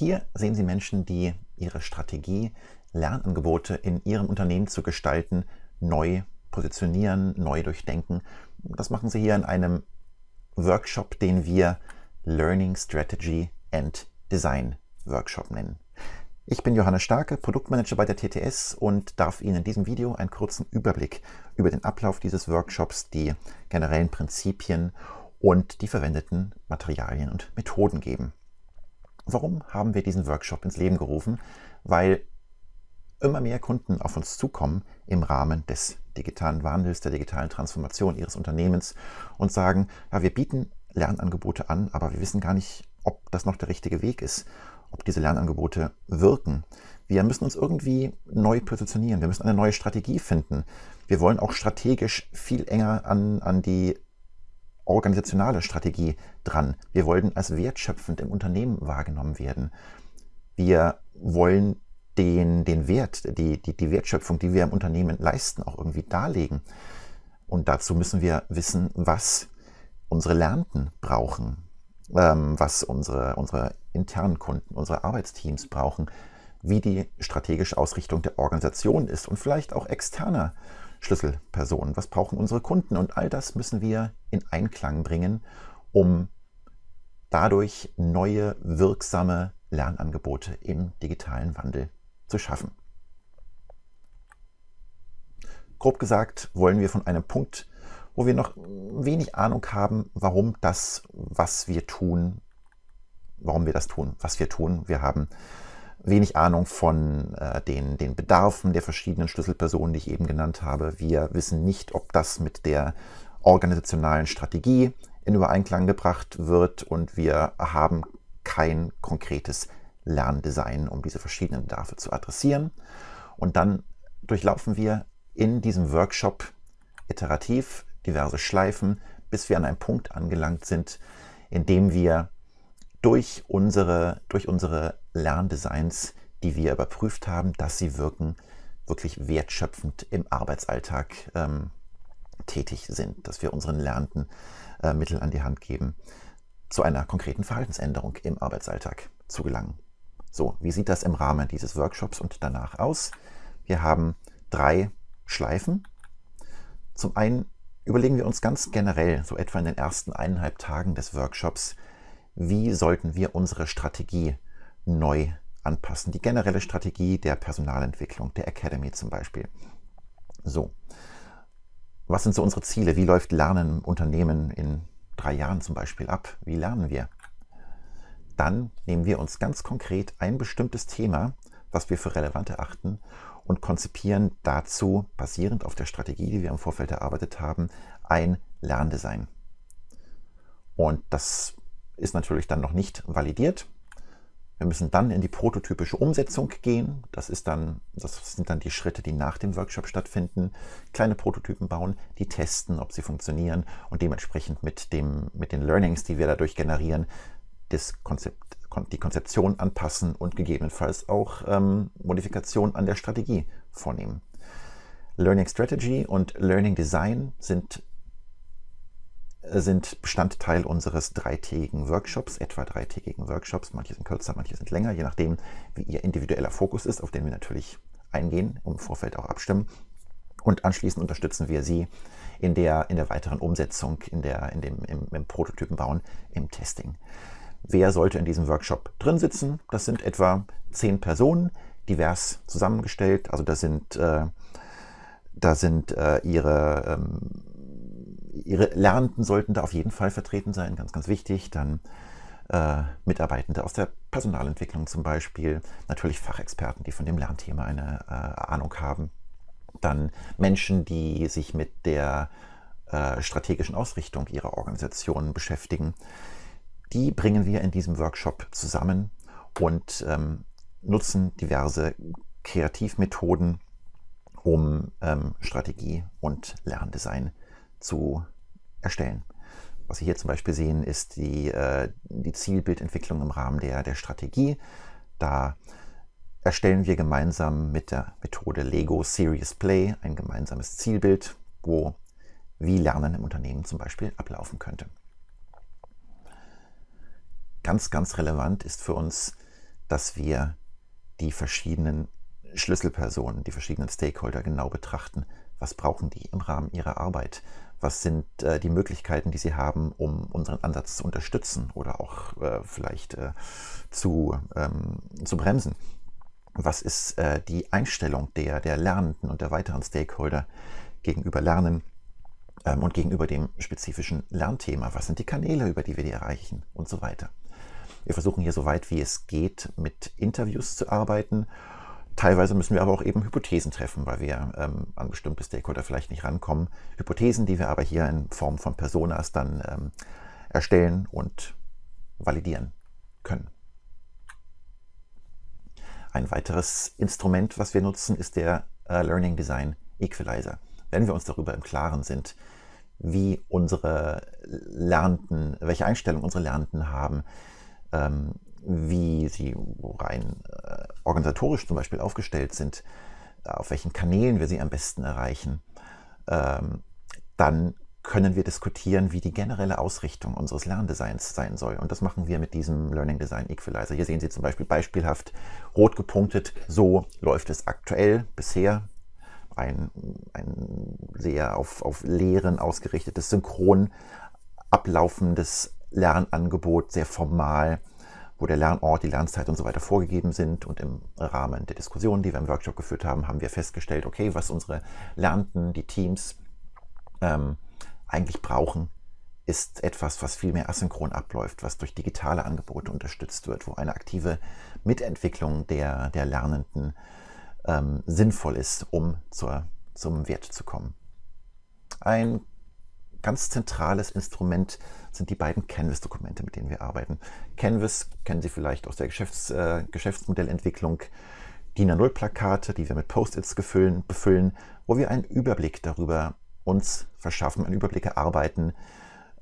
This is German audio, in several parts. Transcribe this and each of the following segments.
Hier sehen Sie Menschen, die ihre Strategie, Lernangebote in ihrem Unternehmen zu gestalten, neu positionieren, neu durchdenken. Das machen Sie hier in einem Workshop, den wir Learning Strategy and Design Workshop nennen. Ich bin Johannes Starke, Produktmanager bei der TTS und darf Ihnen in diesem Video einen kurzen Überblick über den Ablauf dieses Workshops, die generellen Prinzipien und die verwendeten Materialien und Methoden geben. Warum haben wir diesen Workshop ins Leben gerufen? Weil immer mehr Kunden auf uns zukommen im Rahmen des digitalen Wandels, der digitalen Transformation ihres Unternehmens und sagen, ja, wir bieten Lernangebote an, aber wir wissen gar nicht, ob das noch der richtige Weg ist, ob diese Lernangebote wirken. Wir müssen uns irgendwie neu positionieren, wir müssen eine neue Strategie finden. Wir wollen auch strategisch viel enger an, an die organisationale Strategie dran. Wir wollen als wertschöpfend im Unternehmen wahrgenommen werden. Wir wollen den, den Wert, die, die, die Wertschöpfung, die wir im Unternehmen leisten, auch irgendwie darlegen. Und dazu müssen wir wissen, was unsere Lernenden brauchen, ähm, was unsere, unsere internen Kunden, unsere Arbeitsteams brauchen, wie die strategische Ausrichtung der Organisation ist und vielleicht auch externer Schlüsselpersonen, was brauchen unsere Kunden und all das müssen wir in Einklang bringen, um dadurch neue wirksame Lernangebote im digitalen Wandel zu schaffen. Grob gesagt wollen wir von einem Punkt, wo wir noch wenig Ahnung haben, warum das, was wir tun, warum wir das tun, was wir tun. Wir haben wenig Ahnung von äh, den, den Bedarfen der verschiedenen Schlüsselpersonen, die ich eben genannt habe. Wir wissen nicht, ob das mit der organisationalen Strategie in Übereinklang gebracht wird und wir haben kein konkretes Lerndesign, um diese verschiedenen Bedarfe zu adressieren. Und dann durchlaufen wir in diesem Workshop iterativ diverse Schleifen, bis wir an einem Punkt angelangt sind, in dem wir durch unsere, durch unsere Lerndesigns, die wir überprüft haben, dass sie wirken, wirklich wertschöpfend im Arbeitsalltag ähm, tätig sind, dass wir unseren Lernenden äh, Mittel an die Hand geben, zu einer konkreten Verhaltensänderung im Arbeitsalltag zu gelangen. So, wie sieht das im Rahmen dieses Workshops und danach aus? Wir haben drei Schleifen. Zum einen überlegen wir uns ganz generell, so etwa in den ersten eineinhalb Tagen des Workshops, wie sollten wir unsere Strategie neu anpassen. Die generelle Strategie der Personalentwicklung, der Academy zum Beispiel. So, was sind so unsere Ziele? Wie läuft Lernen im Unternehmen in drei Jahren zum Beispiel ab? Wie lernen wir? Dann nehmen wir uns ganz konkret ein bestimmtes Thema, was wir für relevant erachten und konzipieren dazu, basierend auf der Strategie, die wir im Vorfeld erarbeitet haben, ein Lerndesign. Und das ist natürlich dann noch nicht validiert. Wir müssen dann in die prototypische Umsetzung gehen. Das, ist dann, das sind dann die Schritte, die nach dem Workshop stattfinden. Kleine Prototypen bauen, die testen, ob sie funktionieren und dementsprechend mit, dem, mit den Learnings, die wir dadurch generieren, das Konzept, die Konzeption anpassen und gegebenenfalls auch ähm, Modifikationen an der Strategie vornehmen. Learning Strategy und Learning Design sind sind Bestandteil unseres dreitägigen Workshops, etwa dreitägigen Workshops. Manche sind kürzer, manche sind länger, je nachdem, wie Ihr individueller Fokus ist, auf den wir natürlich eingehen, im Vorfeld auch abstimmen. Und anschließend unterstützen wir Sie in der, in der weiteren Umsetzung, in der, in dem, im, im Prototypenbauen, im Testing. Wer sollte in diesem Workshop drin sitzen? Das sind etwa zehn Personen, divers zusammengestellt. Also da sind, äh, da sind äh, ihre ähm, Ihre Lernenden sollten da auf jeden Fall vertreten sein, ganz, ganz wichtig. Dann äh, Mitarbeitende aus der Personalentwicklung zum Beispiel, natürlich Fachexperten, die von dem Lernthema eine äh, Ahnung haben. Dann Menschen, die sich mit der äh, strategischen Ausrichtung ihrer Organisation beschäftigen. Die bringen wir in diesem Workshop zusammen und ähm, nutzen diverse Kreativmethoden, um ähm, Strategie und Lerndesign zu erstellen. Was Sie hier zum Beispiel sehen, ist die, äh, die Zielbildentwicklung im Rahmen der, der Strategie. Da erstellen wir gemeinsam mit der Methode Lego Serious Play ein gemeinsames Zielbild, wo wie Lernen im Unternehmen zum Beispiel ablaufen könnte. Ganz, ganz relevant ist für uns, dass wir die verschiedenen Schlüsselpersonen, die verschiedenen Stakeholder genau betrachten. Was brauchen die im Rahmen ihrer Arbeit? Was sind äh, die Möglichkeiten, die sie haben, um unseren Ansatz zu unterstützen oder auch äh, vielleicht äh, zu, ähm, zu bremsen? Was ist äh, die Einstellung der, der Lernenden und der weiteren Stakeholder gegenüber Lernen ähm, und gegenüber dem spezifischen Lernthema? Was sind die Kanäle, über die wir die erreichen und so weiter? Wir versuchen hier so weit wie es geht mit Interviews zu arbeiten Teilweise müssen wir aber auch eben Hypothesen treffen, weil wir ähm, an bestimmte Stakeholder vielleicht nicht rankommen. Hypothesen, die wir aber hier in Form von Personas dann ähm, erstellen und validieren können. Ein weiteres Instrument, was wir nutzen, ist der äh, Learning Design Equalizer. Wenn wir uns darüber im Klaren sind, wie unsere Lernenden, welche Einstellung unsere Lernenden haben, ähm, wie sie rein äh, organisatorisch zum Beispiel aufgestellt sind, auf welchen Kanälen wir sie am besten erreichen, ähm, dann können wir diskutieren, wie die generelle Ausrichtung unseres Lerndesigns sein soll. Und das machen wir mit diesem Learning Design Equalizer. Hier sehen Sie zum Beispiel beispielhaft rot gepunktet, so läuft es aktuell bisher. Ein, ein sehr auf, auf Lehren ausgerichtetes, synchron ablaufendes Lernangebot, sehr formal wo der Lernort, die Lernzeit und so weiter vorgegeben sind. Und im Rahmen der Diskussion, die wir im Workshop geführt haben, haben wir festgestellt, okay, was unsere Lernenden, die Teams ähm, eigentlich brauchen, ist etwas, was viel mehr asynchron abläuft, was durch digitale Angebote unterstützt wird, wo eine aktive Mitentwicklung der, der Lernenden ähm, sinnvoll ist, um zur, zum Wert zu kommen. Ein ganz zentrales Instrument sind die beiden Canvas-Dokumente, mit denen wir arbeiten. Canvas kennen Sie vielleicht aus der Geschäfts-, äh, Geschäftsmodellentwicklung. DIN A0-Plakate, die wir mit Post-its befüllen, wo wir einen Überblick darüber uns verschaffen, einen Überblick erarbeiten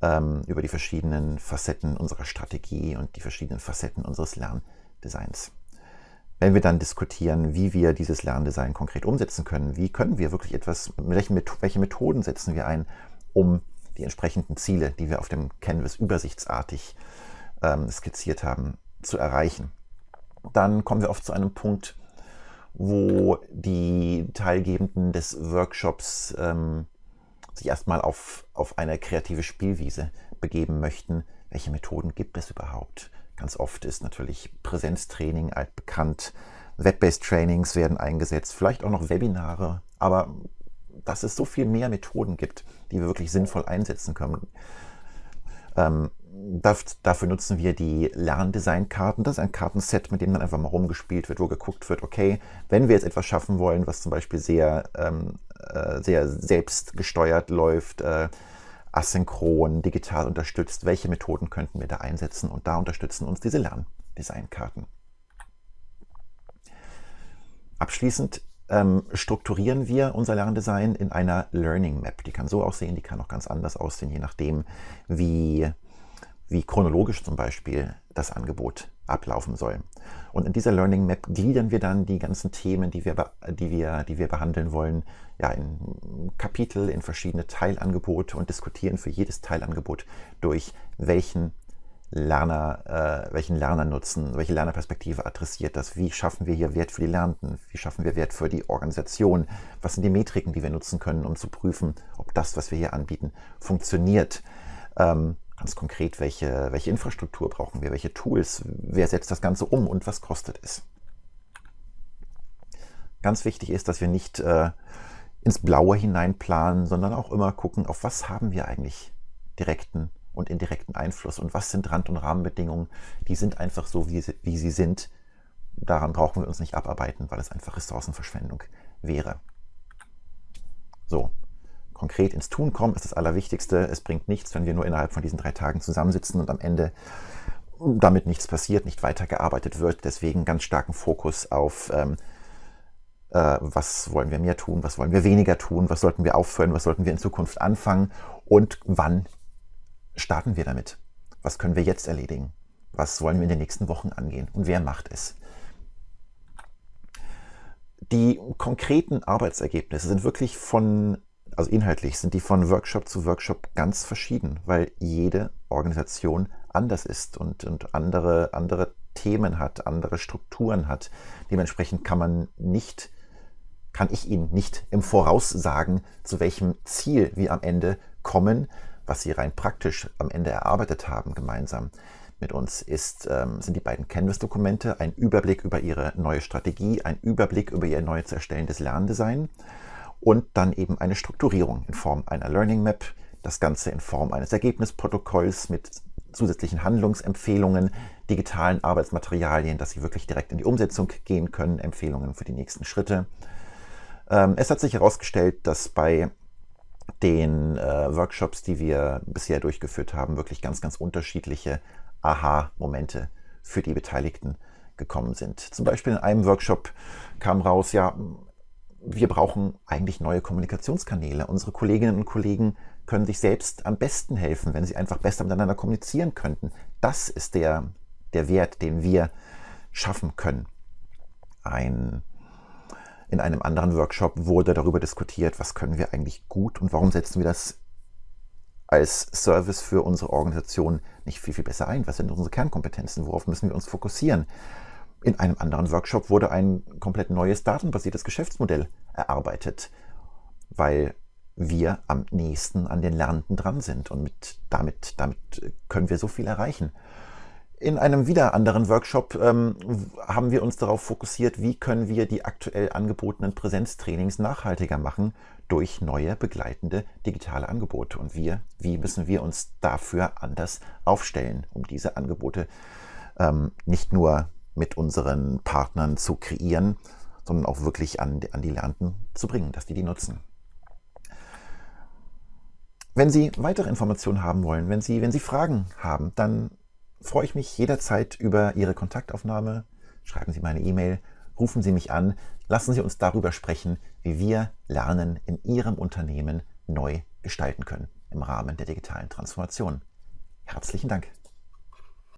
ähm, über die verschiedenen Facetten unserer Strategie und die verschiedenen Facetten unseres Lerndesigns. Wenn wir dann diskutieren, wie wir dieses Lerndesign konkret umsetzen können, wie können wir wirklich etwas, welche Methoden setzen wir ein, um die entsprechenden Ziele, die wir auf dem Canvas übersichtsartig ähm, skizziert haben, zu erreichen. Dann kommen wir oft zu einem Punkt, wo die Teilgebenden des Workshops ähm, sich erstmal auf, auf eine kreative Spielwiese begeben möchten. Welche Methoden gibt es überhaupt? Ganz oft ist natürlich Präsenztraining altbekannt, Web-based Trainings werden eingesetzt, vielleicht auch noch Webinare, aber dass es so viel mehr Methoden gibt, die wir wirklich sinnvoll einsetzen können. Ähm, dafür nutzen wir die Lerndesign-Karten. Das ist ein Kartenset, mit dem dann einfach mal rumgespielt wird, wo geguckt wird, okay, wenn wir jetzt etwas schaffen wollen, was zum Beispiel sehr, ähm, äh, sehr selbstgesteuert läuft, äh, asynchron, digital unterstützt, welche Methoden könnten wir da einsetzen? Und da unterstützen uns diese Lerndesign-Karten. Abschließend ähm, strukturieren wir unser Lerndesign in einer Learning Map. Die kann so aussehen, die kann auch ganz anders aussehen, je nachdem, wie, wie chronologisch zum Beispiel das Angebot ablaufen soll. Und in dieser Learning Map gliedern wir dann die ganzen Themen, die wir, die wir, die wir behandeln wollen, ja, in Kapitel, in verschiedene Teilangebote und diskutieren für jedes Teilangebot durch, welchen Lerner, äh, welchen Lernernutzen, welche Lernerperspektive adressiert das? Wie schaffen wir hier Wert für die Lernenden? Wie schaffen wir Wert für die Organisation? Was sind die Metriken, die wir nutzen können, um zu prüfen, ob das, was wir hier anbieten, funktioniert? Ähm, ganz konkret, welche, welche Infrastruktur brauchen wir? Welche Tools? Wer setzt das Ganze um und was kostet es? Ganz wichtig ist, dass wir nicht äh, ins Blaue hineinplanen, sondern auch immer gucken, auf was haben wir eigentlich direkten und indirekten Einfluss. Und was sind Rand- und Rahmenbedingungen? Die sind einfach so, wie sie, wie sie sind. Daran brauchen wir uns nicht abarbeiten, weil es einfach Ressourcenverschwendung wäre. So, konkret ins Tun kommen ist das Allerwichtigste. Es bringt nichts, wenn wir nur innerhalb von diesen drei Tagen zusammensitzen und am Ende damit nichts passiert, nicht weitergearbeitet wird. Deswegen ganz starken Fokus auf, ähm, äh, was wollen wir mehr tun, was wollen wir weniger tun, was sollten wir aufhören, was sollten wir in Zukunft anfangen und wann starten wir damit? Was können wir jetzt erledigen? Was wollen wir in den nächsten Wochen angehen? Und wer macht es? Die konkreten Arbeitsergebnisse sind wirklich von, also inhaltlich sind die von Workshop zu Workshop ganz verschieden, weil jede Organisation anders ist und, und andere, andere Themen hat, andere Strukturen hat. Dementsprechend kann man nicht, kann ich Ihnen nicht im Voraus sagen, zu welchem Ziel wir am Ende kommen, was Sie rein praktisch am Ende erarbeitet haben gemeinsam mit uns ist, ähm, sind die beiden Canvas-Dokumente, ein Überblick über Ihre neue Strategie, ein Überblick über Ihr neu zu erstellendes Lerndesign und dann eben eine Strukturierung in Form einer Learning Map, das Ganze in Form eines Ergebnisprotokolls mit zusätzlichen Handlungsempfehlungen, digitalen Arbeitsmaterialien, dass Sie wirklich direkt in die Umsetzung gehen können, Empfehlungen für die nächsten Schritte. Ähm, es hat sich herausgestellt, dass bei den äh, Workshops, die wir bisher durchgeführt haben, wirklich ganz, ganz unterschiedliche Aha-Momente für die Beteiligten gekommen sind. Zum Beispiel in einem Workshop kam raus, ja, wir brauchen eigentlich neue Kommunikationskanäle. Unsere Kolleginnen und Kollegen können sich selbst am besten helfen, wenn sie einfach besser miteinander kommunizieren könnten. Das ist der, der Wert, den wir schaffen können. Ein, in einem anderen Workshop wurde darüber diskutiert, was können wir eigentlich gut und warum setzen wir das als Service für unsere Organisation nicht viel, viel besser ein? Was sind unsere Kernkompetenzen? Worauf müssen wir uns fokussieren? In einem anderen Workshop wurde ein komplett neues datenbasiertes Geschäftsmodell erarbeitet, weil wir am nächsten an den Lernenden dran sind und mit, damit, damit können wir so viel erreichen. In einem wieder anderen Workshop ähm, haben wir uns darauf fokussiert, wie können wir die aktuell angebotenen Präsenztrainings nachhaltiger machen durch neue begleitende digitale Angebote. Und wir, wie müssen wir uns dafür anders aufstellen, um diese Angebote ähm, nicht nur mit unseren Partnern zu kreieren, sondern auch wirklich an, an die Lernenden zu bringen, dass die die nutzen. Wenn Sie weitere Informationen haben wollen, wenn Sie, wenn Sie Fragen haben, dann freue ich mich jederzeit über Ihre Kontaktaufnahme. Schreiben Sie meine E-Mail, rufen Sie mich an, lassen Sie uns darüber sprechen, wie wir Lernen in Ihrem Unternehmen neu gestalten können im Rahmen der digitalen Transformation. Herzlichen Dank.